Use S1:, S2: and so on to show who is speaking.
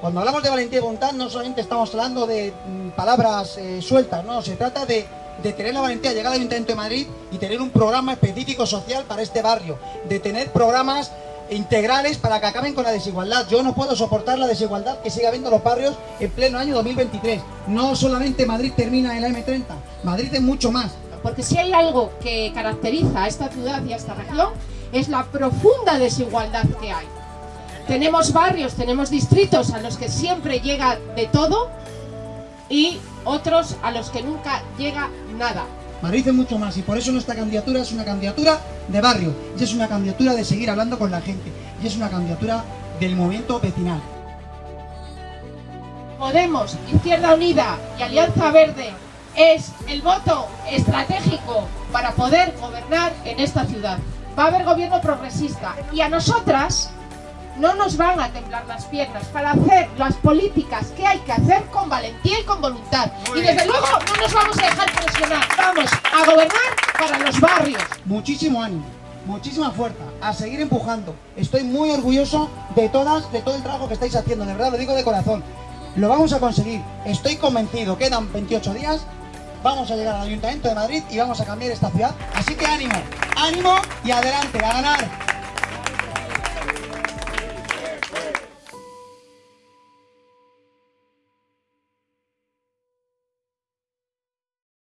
S1: Cuando hablamos de valentía y voluntad no solamente estamos hablando de mm, palabras eh, sueltas, no, se trata de, tener la valentía de llegar al Ayuntamiento de Madrid y tener un programa específico social para este barrio, de tener programas integrales para que acaben con la desigualdad. Yo no puedo soportar la desigualdad que sigue habiendo en los barrios en pleno año 2023. No solamente Madrid termina en la M30, Madrid es mucho más.
S2: Porque si hay algo que caracteriza a esta ciudad y a esta región es la profunda desigualdad que hay. Tenemos barrios, tenemos distritos a los que siempre llega de todo y otros a los que nunca llega nada.
S1: Madrid es mucho más y por eso nuestra candidatura es una candidatura de barrio y es una candidatura de seguir hablando con la gente y es una candidatura del movimiento vecinal.
S2: Podemos, Izquierda Unida y Alianza Verde es el voto estratégico para poder gobernar en esta ciudad. Va a haber gobierno progresista y a nosotras no nos van a temblar las piernas para hacer las políticas que hay que hacer con valentía y con voluntad. y desde luego no nos vamos a dejar presionar, vamos a gobernar para los barrios.
S1: Muchísimo ánimo, muchísima fuerza, a seguir empujando. Estoy muy orgulloso de todas, de todo el trabajo que estáis haciendo, de verdad lo digo de corazón. Lo vamos a conseguir, estoy convencido, quedan 28 días, vamos a llegar al Ayuntamiento de Madrid y vamos a cambiar esta ciudad. Así que ánimo, ánimo y adelante, a ganar.